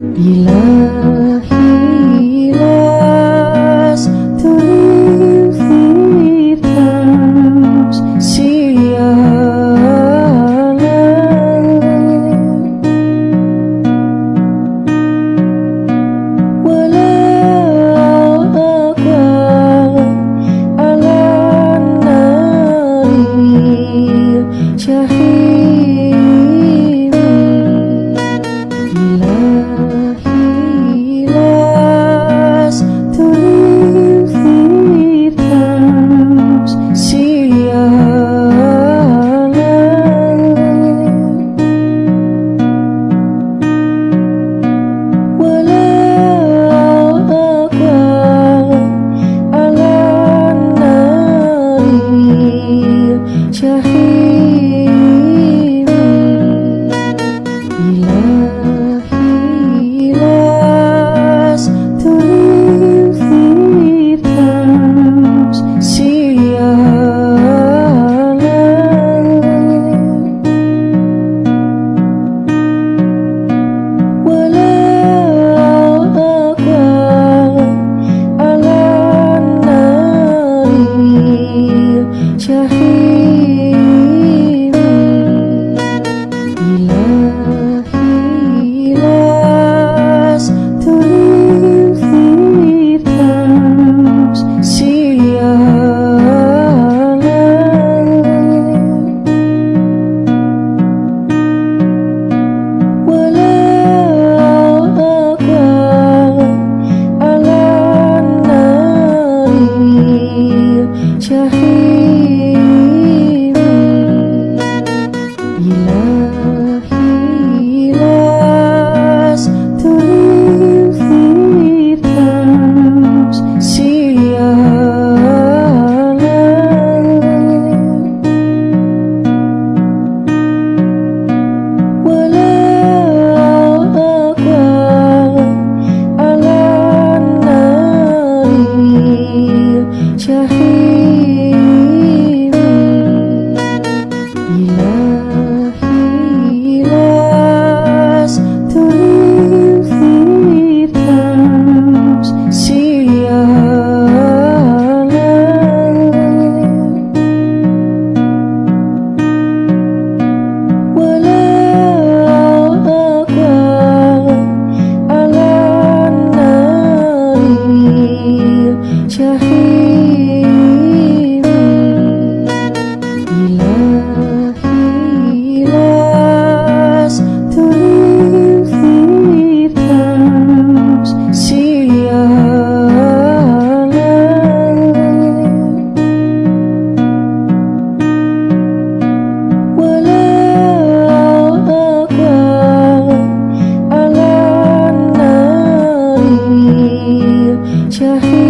Be Beloved. your hand.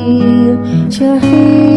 Your